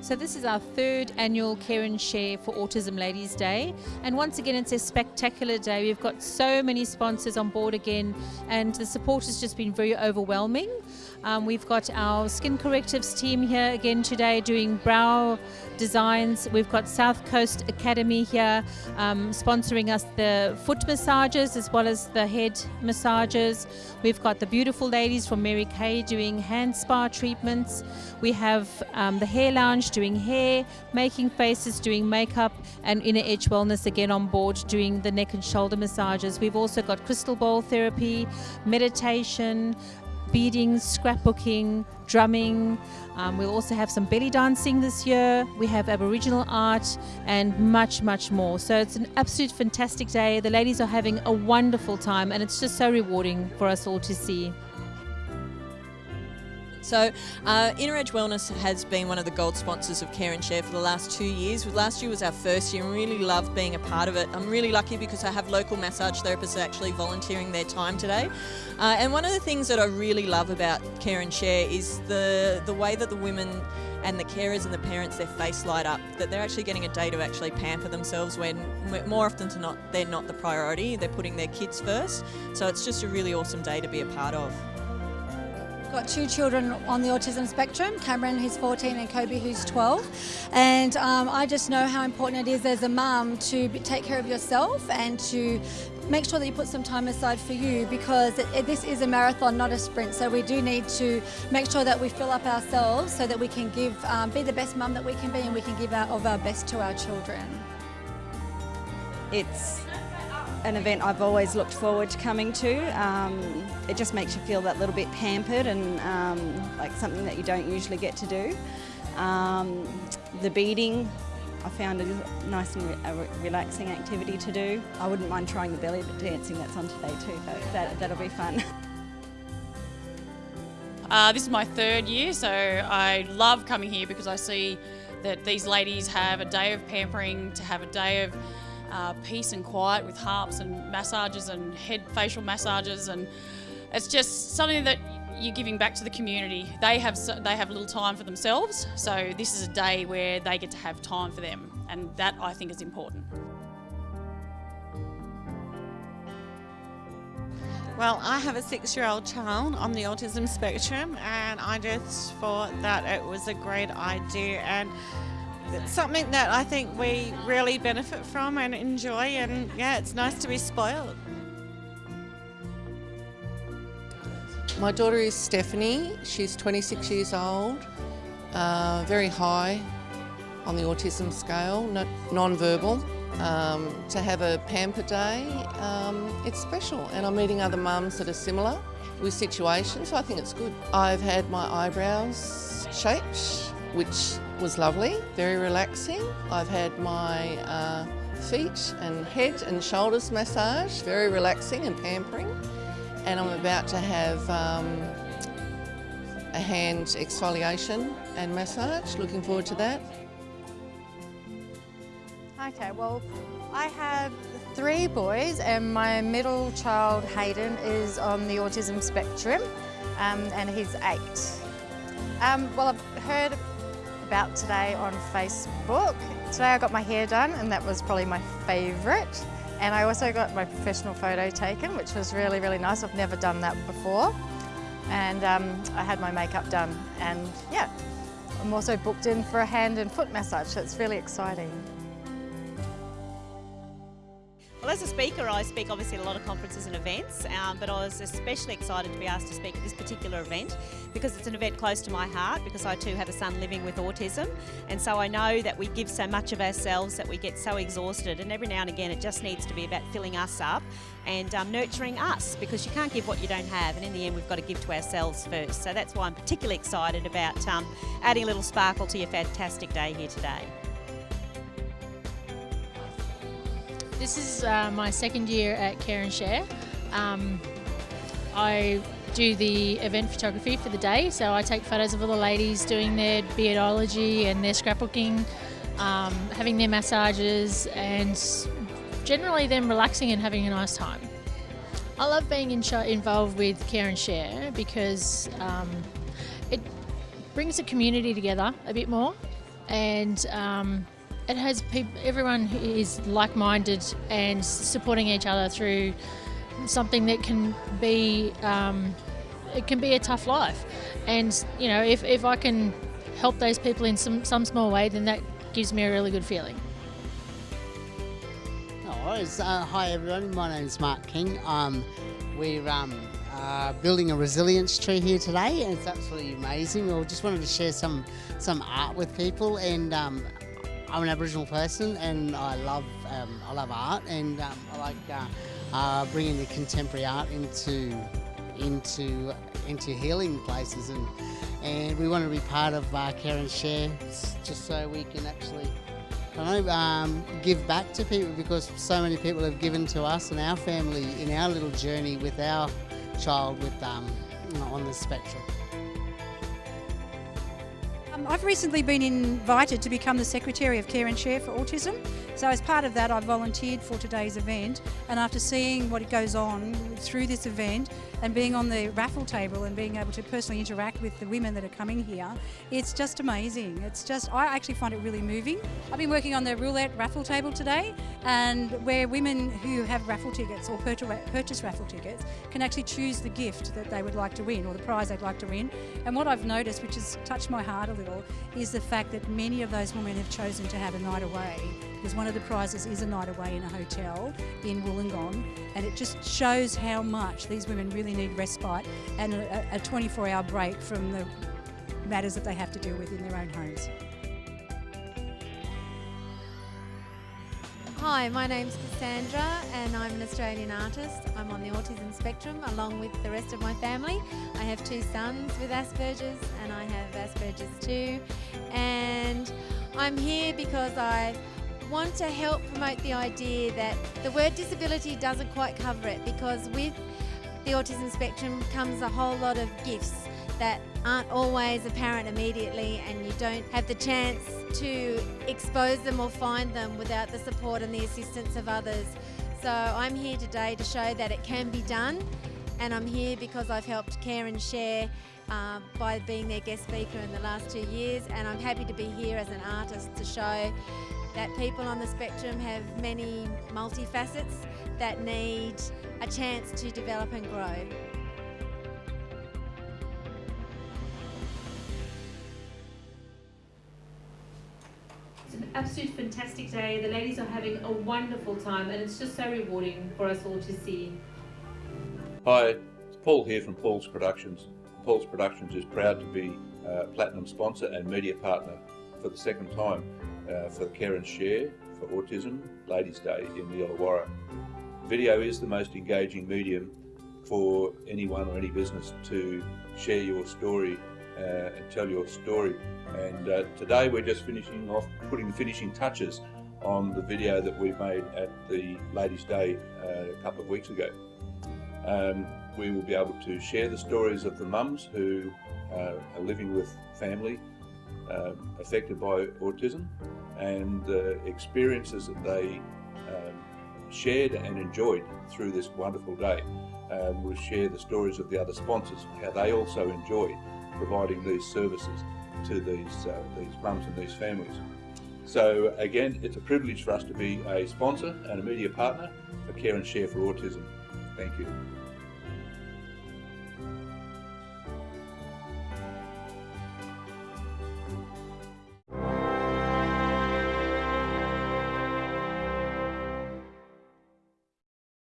So this is our third annual Care and Share for Autism Ladies Day. And once again, it's a spectacular day. We've got so many sponsors on board again and the support has just been very overwhelming. Um, we've got our Skin Correctives team here again today doing brow designs. We've got South Coast Academy here um, sponsoring us the foot massages as well as the head massages. We've got the beautiful ladies from Mary Kay doing hand spa treatments. We have um, the Hair Lounge doing hair, making faces, doing makeup, and Inner Edge Wellness again on board doing the neck and shoulder massages. We've also got crystal bowl therapy, meditation, beading, scrapbooking, drumming. Um, we'll also have some belly dancing this year. We have Aboriginal art and much, much more. So it's an absolute fantastic day. The ladies are having a wonderful time and it's just so rewarding for us all to see. So, uh, Inner Edge Wellness has been one of the gold sponsors of Care and Share for the last two years. Last year was our first year and really loved being a part of it. I'm really lucky because I have local massage therapists actually volunteering their time today. Uh, and one of the things that I really love about Care and Share is the, the way that the women and the carers and the parents, their face light up, that they're actually getting a day to actually pamper themselves when more often than not, they're not the priority, they're putting their kids first. So it's just a really awesome day to be a part of. Got two children on the autism spectrum, Cameron who's 14 and Kobe who's 12 and um, I just know how important it is as a mum to take care of yourself and to make sure that you put some time aside for you because it, it, this is a marathon not a sprint so we do need to make sure that we fill up ourselves so that we can give um, be the best mum that we can be and we can give out of our best to our children. It's an event I've always looked forward to coming to. Um, it just makes you feel that little bit pampered and um, like something that you don't usually get to do. Um, the beading, I found a nice and re a relaxing activity to do. I wouldn't mind trying the belly dancing that's on today too, that, that'll be fun. Uh, this is my third year, so I love coming here because I see that these ladies have a day of pampering, to have a day of uh, peace and quiet with harps and massages and head facial massages and it's just something that you're giving back to the community. They have they have little time for themselves, so this is a day where they get to have time for them, and that I think is important. Well, I have a six-year-old child on the autism spectrum, and I just thought that it was a great idea and it's something that I think we really benefit from and enjoy and yeah, it's nice to be spoiled. My daughter is Stephanie, she's 26 years old, uh, very high on the autism scale, non-verbal. Um, to have a pamper day, um, it's special and I'm meeting other mums that are similar with situations, so I think it's good. I've had my eyebrows shaped, which was lovely, very relaxing. I've had my uh, feet and head and shoulders massage, very relaxing and pampering. And I'm about to have um, a hand exfoliation and massage, looking forward to that. Okay, well, I have three boys and my middle child, Hayden, is on the autism spectrum um, and he's eight. Um, well, I've heard about today on Facebook. Today I got my hair done and that was probably my favourite. And I also got my professional photo taken, which was really, really nice. I've never done that before. And um, I had my makeup done and yeah, I'm also booked in for a hand and foot massage, so it's really exciting. Well, as a speaker, I speak obviously at a lot of conferences and events, um, but I was especially excited to be asked to speak at this particular event because it's an event close to my heart because I too have a son living with autism and so I know that we give so much of ourselves that we get so exhausted and every now and again it just needs to be about filling us up and um, nurturing us because you can't give what you don't have and in the end we've got to give to ourselves first. So that's why I'm particularly excited about um, adding a little sparkle to your fantastic day here today. This is uh, my second year at Care and Share. Um, I do the event photography for the day, so I take photos of all the ladies doing their beardology and their scrapbooking, um, having their massages, and generally them relaxing and having a nice time. I love being in involved with Care and Share because um, it brings the community together a bit more and um, it has peop everyone who is like-minded and supporting each other through something that can be um, it can be a tough life and you know if, if I can help those people in some, some small way then that gives me a really good feeling. Uh, hi everyone, my name is Mark King. Um, we're um, uh, building a resilience tree here today and it's absolutely amazing. We just wanted to share some, some art with people and um, I'm an Aboriginal person and I love, um, I love art and um, I like uh, uh, bringing the contemporary art into, into, into healing places and, and we want to be part of uh, Care and Share just so we can actually I know, um, give back to people because so many people have given to us and our family in our little journey with our child with um, on the spectrum. Um, I've recently been invited to become the Secretary of Care and Share for Autism. So as part of that I volunteered for today's event and after seeing what it goes on through this event and being on the raffle table and being able to personally interact with the women that are coming here, it's just amazing. It's just, I actually find it really moving. I've been working on the roulette raffle table today and where women who have raffle tickets or purchase raffle tickets can actually choose the gift that they would like to win or the prize they'd like to win. And what I've noticed, which has touched my heart a little, is the fact that many of those women have chosen to have a night away because one of the prizes is a night away in a hotel in Wollongong and it just shows how much these women really need respite and a 24 hour break from the matters that they have to deal with in their own homes. Hi, my name's Cassandra and I'm an Australian artist. I'm on the autism spectrum along with the rest of my family. I have two sons with Asperger's and I have Asperger's too. And I'm here because I want to help promote the idea that the word disability doesn't quite cover it because with the autism spectrum comes a whole lot of gifts that aren't always apparent immediately and you don't have the chance to expose them or find them without the support and the assistance of others. So I'm here today to show that it can be done and I'm here because I've helped care and share uh, by being their guest speaker in the last two years and I'm happy to be here as an artist to show that people on the spectrum have many multifacets that need a chance to develop and grow. It's an absolute fantastic day. The ladies are having a wonderful time and it's just so rewarding for us all to see. Hi, it's Paul here from Paul's Productions. Paul's Productions is proud to be a Platinum sponsor and media partner for the second time uh, for Care and Share for Autism Ladies Day in the Illawarra. Video is the most engaging medium for anyone or any business to share your story uh, and tell your story. And uh, today we're just finishing off, putting the finishing touches on the video that we made at the Ladies' Day uh, a couple of weeks ago. Um, we will be able to share the stories of the mums who uh, are living with family um, affected by autism and the experiences that they um, shared and enjoyed through this wonderful day. Um, we'll share the stories of the other sponsors, how they also enjoy providing these services to these, uh, these mums and these families. So again, it's a privilege for us to be a sponsor and a media partner for Care and Share for Autism. Thank you.